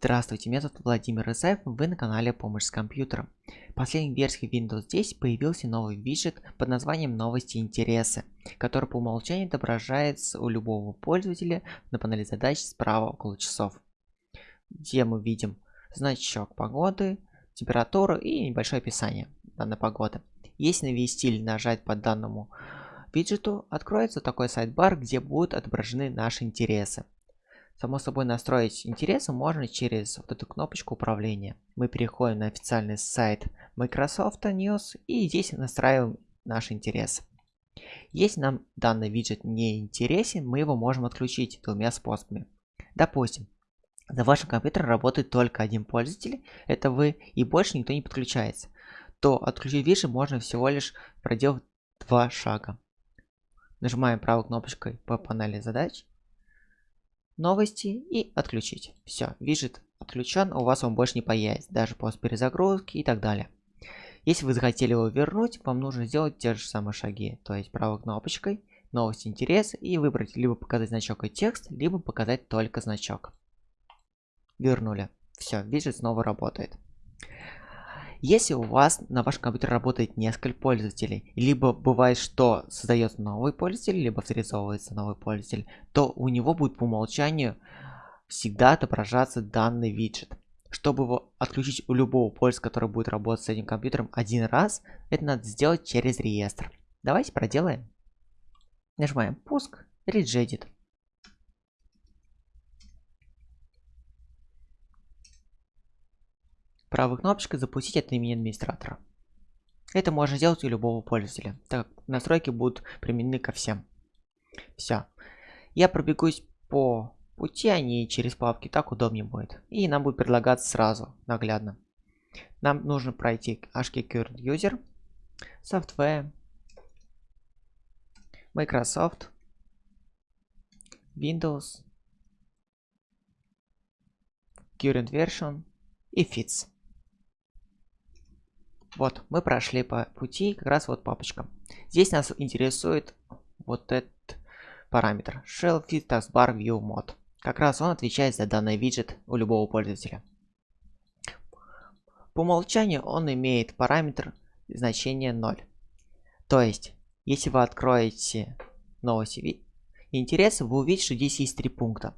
Здравствуйте, меня зовут Владимир Исаев, вы на канале Помощь с компьютером. В последней версии Windows 10 появился новый виджет под названием Новости и интересы, который по умолчанию отображается у любого пользователя на панели задач справа около часов, где мы видим значок погоды, температуру и небольшое описание данной погоды. Если навести или нажать по данному виджету, откроется такой сайт-бар, где будут отображены наши интересы. Само собой настроить интересы можно через вот эту кнопочку управления. Мы переходим на официальный сайт Microsoft News и здесь настраиваем наш интерес. Если нам данный виджет не интересен, мы его можем отключить двумя способами. Допустим, за вашим компьютером работает только один пользователь, это вы, и больше никто не подключается, то отключить виджет можно всего лишь проделав два шага. Нажимаем правой кнопочкой по панели задач новости и отключить. Все, виджет отключен, у вас он больше не появится, даже после перезагрузки и так далее. Если вы захотели его вернуть, вам нужно сделать те же самые шаги, то есть правой кнопочкой, новости интерес и выбрать либо показать значок и текст, либо показать только значок. Вернули. Все, виджет снова работает. Если у вас на вашем компьютере работает несколько пользователей, либо бывает, что создается новый пользователь, либо авторизовывается новый пользователь, то у него будет по умолчанию всегда отображаться данный виджет. Чтобы его отключить у любого пользователя, который будет работать с этим компьютером один раз, это надо сделать через реестр. Давайте проделаем. Нажимаем пуск, Rejedit. Правой кнопочкой запустить от имени администратора. Это можно сделать у любого пользователя, так как настройки будут применены ко всем. Все. Я пробегусь по пути, а не через папки, так удобнее будет. И нам будет предлагаться сразу, наглядно. Нам нужно пройти HK Current User, Software, Microsoft, Windows, Current Version и Fits. Вот, мы прошли по пути, как раз вот папочка. Здесь нас интересует вот этот параметр. Shell Fit Taskbar View Mod. Как раз он отвечает за данный виджет у любого пользователя. По умолчанию он имеет параметр значения 0. То есть, если вы откроете новости интересы, вы увидите, что здесь есть три пункта.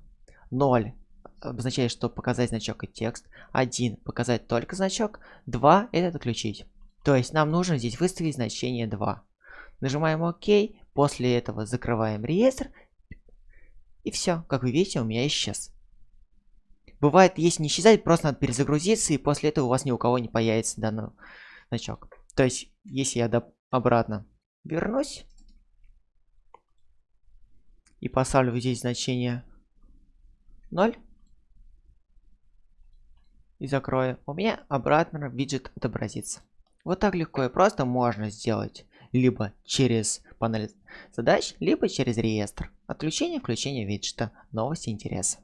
0 обозначает, что показать значок и текст. 1 показать только значок. 2 это отключить. То есть нам нужно здесь выставить значение 2. Нажимаем ОК. После этого закрываем реестр. И все. Как вы видите, у меня исчез. Бывает, если не исчезает, просто надо перезагрузиться, и после этого у вас ни у кого не появится данный значок. То есть, если я обратно вернусь и поставлю здесь значение 0, и закрою, у меня обратно виджет отобразится. Вот так легко и просто можно сделать либо через панель задач, либо через реестр. Отключение, включение виджета, новости, интересы.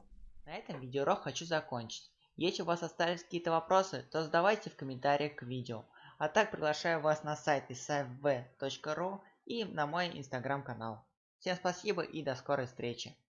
На этом видеоурок хочу закончить. Если у вас остались какие-то вопросы, то задавайте в комментариях к видео. А так приглашаю вас на сайт isafv.ru и на мой инстаграм канал. Всем спасибо и до скорой встречи.